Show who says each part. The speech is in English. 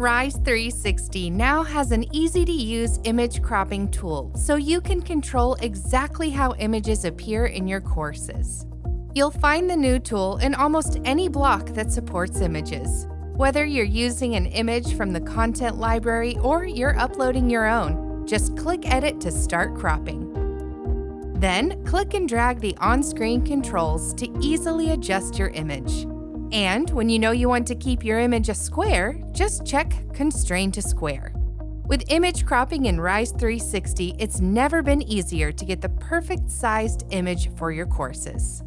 Speaker 1: Rise 360 now has an easy to use image cropping tool so you can control exactly how images appear in your courses. You'll find the new tool in almost any block that supports images. Whether you're using an image from the content library or you're uploading your own, just click Edit to start cropping. Then, click and drag the on-screen controls to easily adjust your image. And when you know you want to keep your image a square, just check Constrain to Square. With image cropping in Rise 360, it's never been easier to get the perfect sized image for your courses.